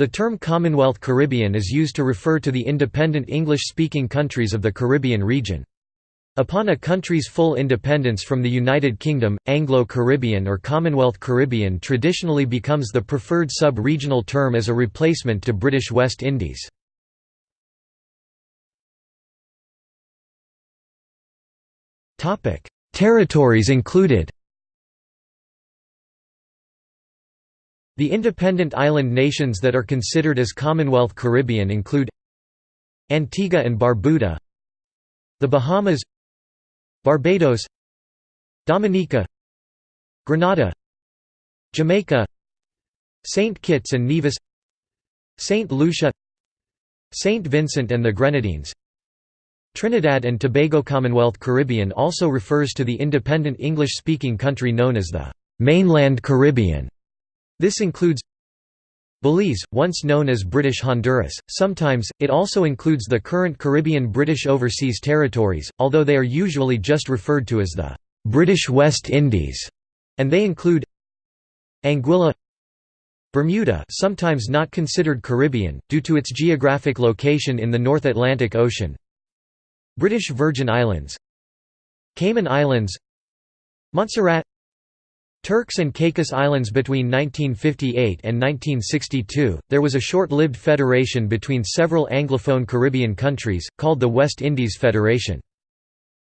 The term Commonwealth Caribbean is used to refer to the independent English-speaking countries of the Caribbean region. Upon a country's full independence from the United Kingdom, Anglo-Caribbean or Commonwealth Caribbean traditionally becomes the preferred sub-regional term as a replacement to British West Indies. Territories included The independent island nations that are considered as Commonwealth Caribbean include Antigua and Barbuda The Bahamas Barbados Dominica Grenada Jamaica St. Kitts and Nevis St. Lucia St. Vincent and the Grenadines Trinidad and Tobago Commonwealth Caribbean also refers to the independent English-speaking country known as the «mainland Caribbean» This includes Belize, once known as British Honduras, sometimes, it also includes the current Caribbean British Overseas Territories, although they are usually just referred to as the «British West Indies», and they include Anguilla Bermuda sometimes not considered Caribbean, due to its geographic location in the North Atlantic Ocean British Virgin Islands Cayman Islands Montserrat Turks and Caicos Islands Between 1958 and 1962, there was a short-lived federation between several Anglophone Caribbean countries, called the West Indies Federation.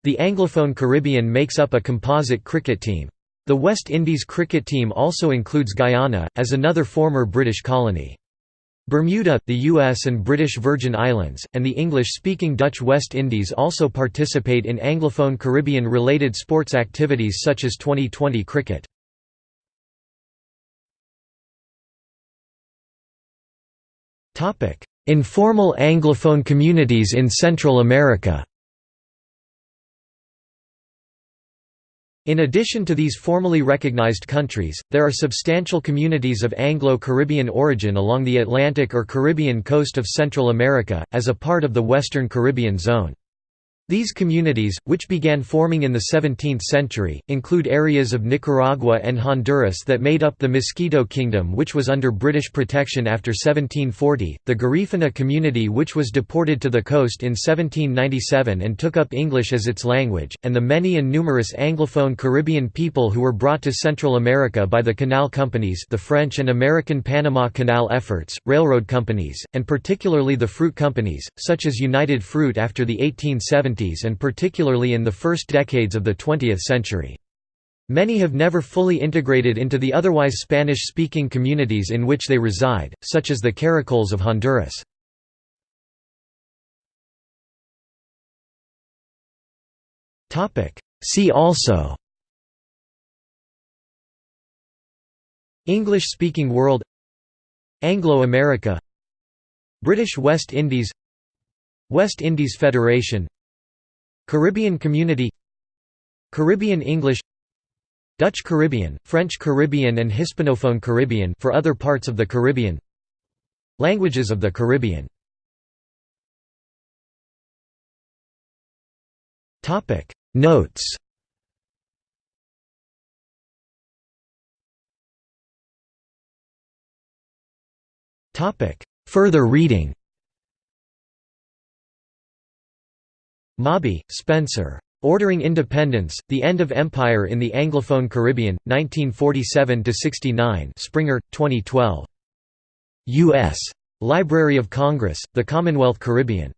The Anglophone Caribbean makes up a composite cricket team. The West Indies cricket team also includes Guyana, as another former British colony. Bermuda, the US and British Virgin Islands, and the English-speaking Dutch West Indies also participate in Anglophone Caribbean-related sports activities such as 2020 cricket. Informal Anglophone communities in Central America In addition to these formally recognized countries, there are substantial communities of Anglo-Caribbean origin along the Atlantic or Caribbean coast of Central America, as a part of the Western Caribbean Zone. These communities, which began forming in the 17th century, include areas of Nicaragua and Honduras that made up the Mosquito Kingdom which was under British protection after 1740, the Garifuna community which was deported to the coast in 1797 and took up English as its language, and the many and numerous Anglophone Caribbean people who were brought to Central America by the canal companies the French and American Panama Canal efforts, railroad companies, and particularly the fruit companies, such as United Fruit after the 1870s and particularly in the first decades of the 20th century. Many have never fully integrated into the otherwise Spanish-speaking communities in which they reside, such as the Caracoles of Honduras. See also English-speaking world Anglo-America British West Indies West Indies Federation Caribbean Community Caribbean English Dutch Caribbean, French Caribbean and Hispanophone Caribbean for other parts of the Caribbean Languages of the Caribbean. Notes. Further reading Mawby, Spencer. Ordering Independence, The End of Empire in the Anglophone Caribbean, 1947–69 Springer, 2012. U.S. Library of Congress, The Commonwealth Caribbean.